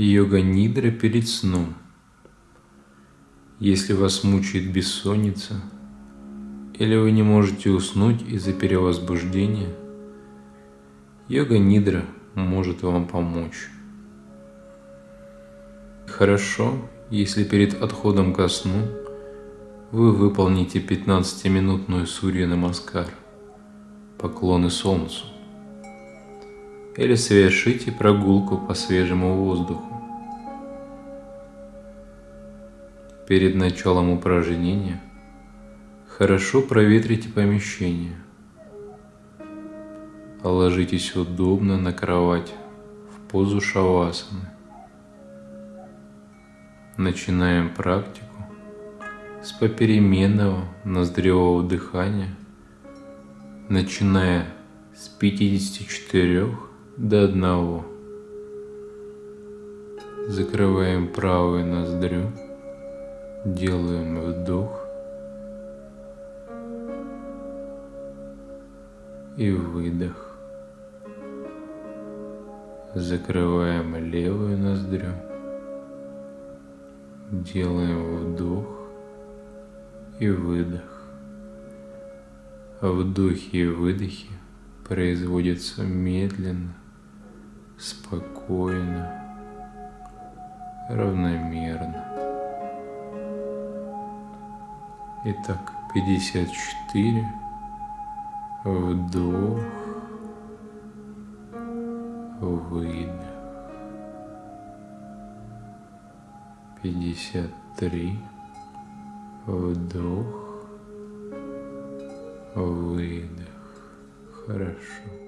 Йога-нидра перед сном. Если вас мучает бессонница, или вы не можете уснуть из-за перевозбуждения, йога-нидра может вам помочь. Хорошо, если перед отходом ко сну вы выполните 15-минутную сурья намаскар, поклоны солнцу, или совершите прогулку по свежему воздуху. Перед началом упражнения хорошо проветрите помещение. Ложитесь удобно на кровать в позу шавасаны. Начинаем практику с попеременного ноздревого дыхания, начиная с 54 до 1. Закрываем правую ноздрю, делаем вдох и выдох. Закрываем левую ноздрю, делаем вдох и выдох. Вдохи и выдохи производятся медленно, спокойно, равномерно. Итак, 54. Вдох. Выдох. 53. Вдох, выдох. Хорошо.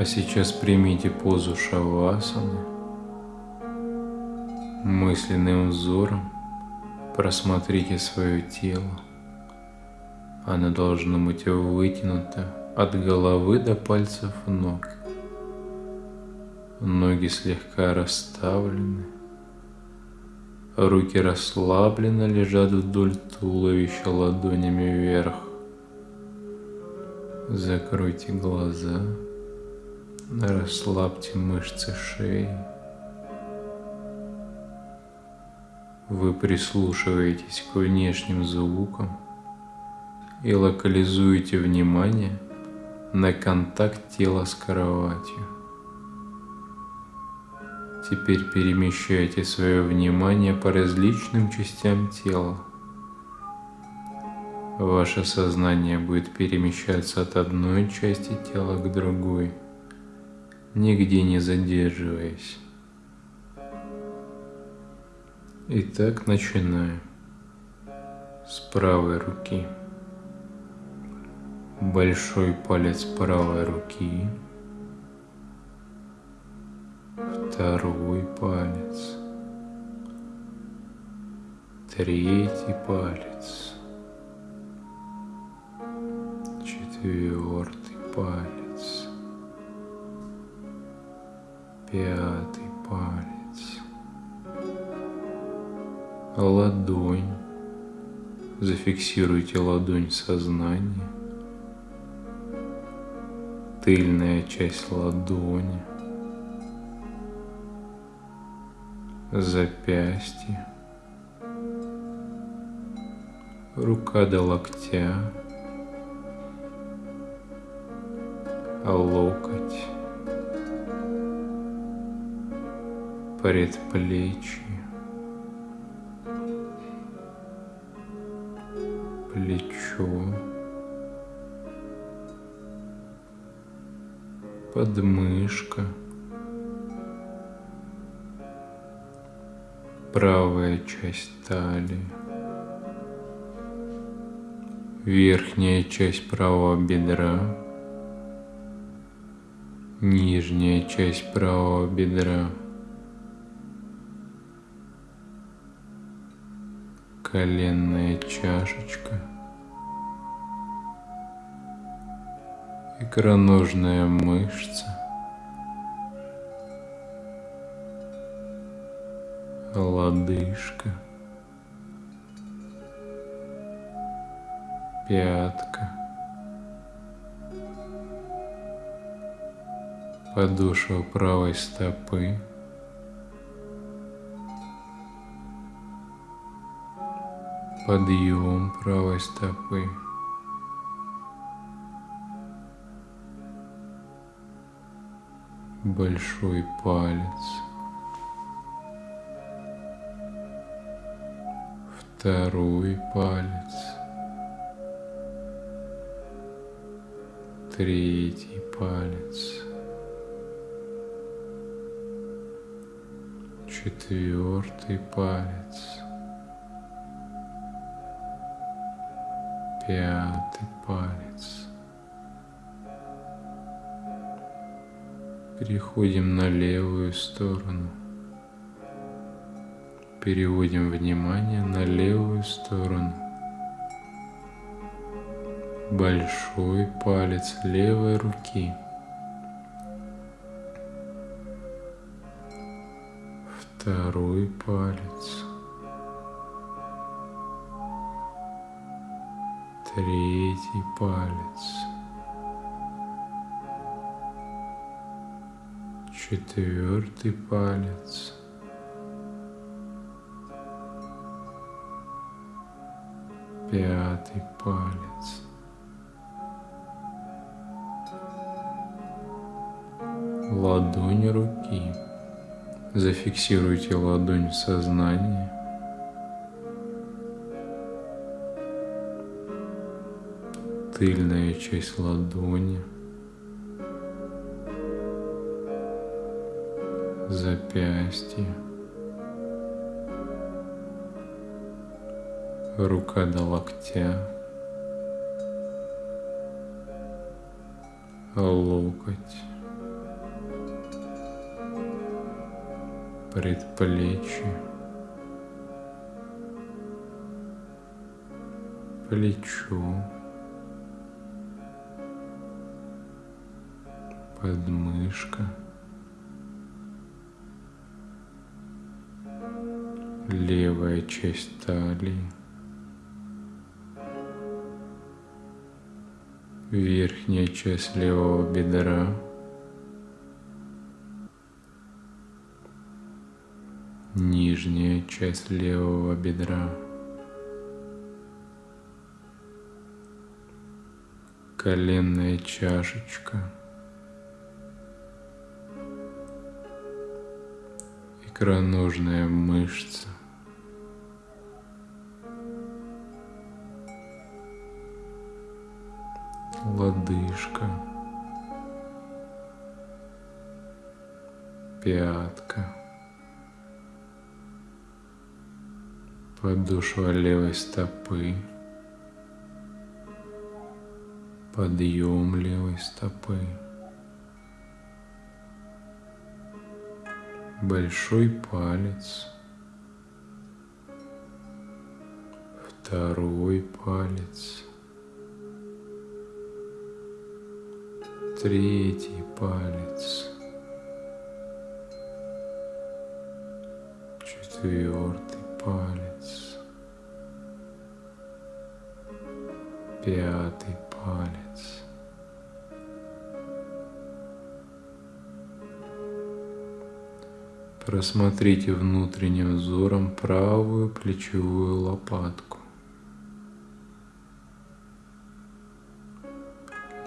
А сейчас примите позу шавасаны. Мысленным взором просмотрите свое тело. Оно должно быть вытянуто от головы до пальцев ног. Ноги слегка расставлены. Руки расслабленно лежат вдоль туловища ладонями вверх. Закройте глаза. Расслабьте мышцы шеи. Вы прислушиваетесь к внешним звукам и локализуете внимание на контакт тела с кроватью. Теперь перемещайте свое внимание по различным частям тела. Ваше сознание будет перемещаться от одной части тела к другой – нигде не задерживаясь. Итак, начинаем с правой руки. Большой палец правой руки. Второй палец. Третий палец. Четвертый палец. Пятый палец, ладонь. Зафиксируйте ладонь в сознании, тыльная часть ладони, запястье, рука до локтя, локоть, предплечье, плечо, подмышка, правая часть талии, верхняя часть правого бедра, нижняя часть правого бедра, коленная чашечка, икроножная мышца, лодыжка, пятка, подошва правой стопы, подъем правой стопы. Большой палец. Второй палец. Третий палец. Четвертый палец. Пятый палец. Переходим на левую сторону. Переводим внимание на левую сторону. Большой палец левой руки. Второй палец. Третий палец, четвертый палец, пятый палец, ладонь руки. Зафиксируйте ладонь в сознании. тыльная часть ладони, запястье, рука до локтя, локоть, предплечье, плечо. Подмышка, левая часть талии, верхняя часть левого бедра, нижняя часть левого бедра, коленная чашечка, икроножная мышца, лодыжка, пятка, подошва левой стопы, подъем левой стопы, большой палец, второй палец, третий палец, четвертый палец, пятый палец. Просмотрите внутренним взором правую плечевую лопатку.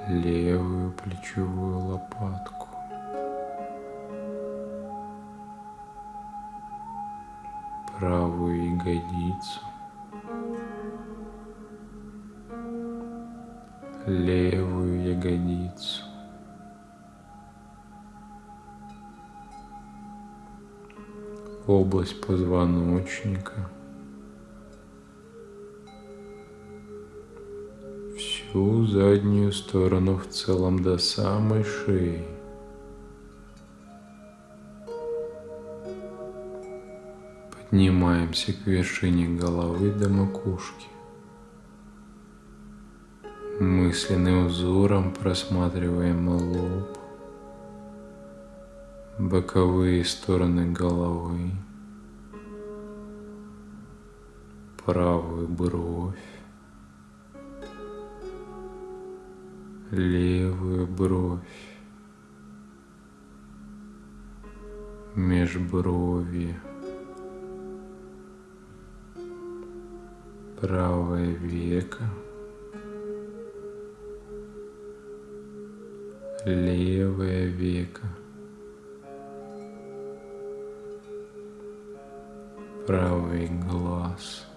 левую плечевую лопатку. правую ягодицу, левую ягодицу, область позвоночника – всю заднюю сторону в целом до самой шеи. Поднимаемся к вершине головы до макушки. Мысленным взором просматриваем лоб, боковые стороны головы, правую бровь, левую бровь, межброви, правое веко, левое веко, правый глаз –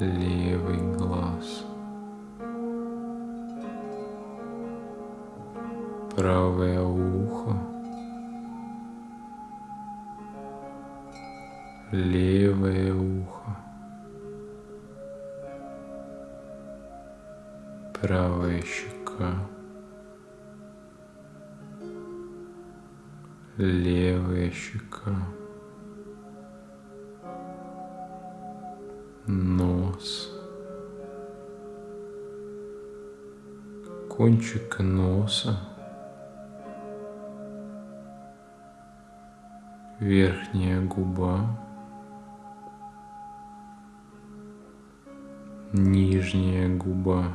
левый глаз, правое ухо, левое ухо, правая щека, левая щека. нос, кончик носа, верхняя губа, нижняя губа,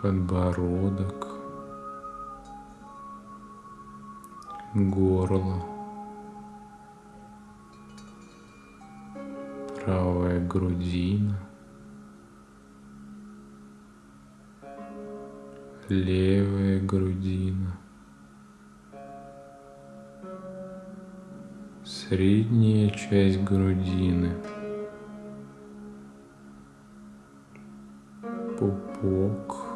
подбородок, горло. правая грудина, левая грудина, средняя часть грудины, пупок,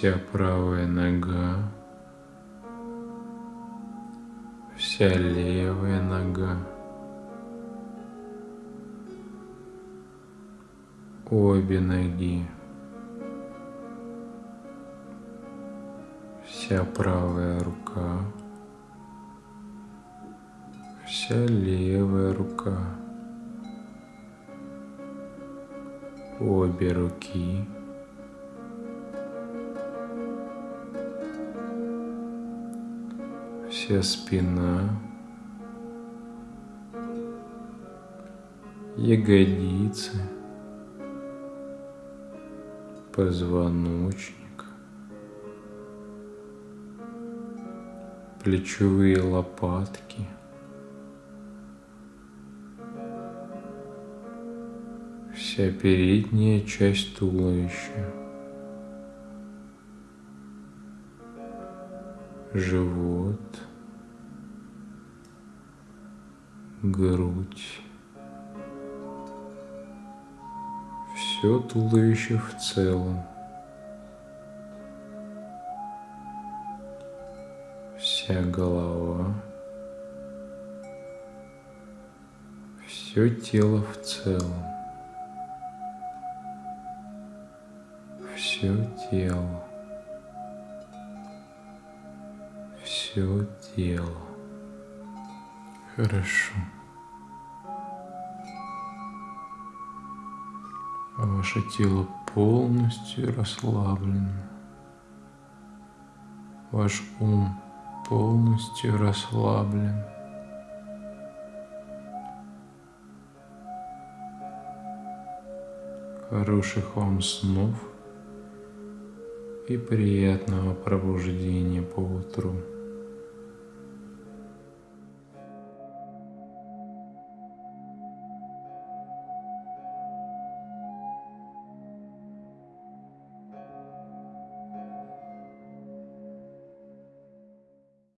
вся правая нога, Вся левая нога. Обе ноги. Вся правая рука. Вся левая рука. Обе руки. Вся спина, ягодицы, позвоночник, плечевые лопатки, вся передняя часть туловища. живот, грудь, все туловище в целом, вся голова, все тело в целом, все тело, все тело. Хорошо. Ваше тело полностью расслаблено. Ваш ум полностью расслаблен. Хороших вам снов и приятного пробуждения по утру.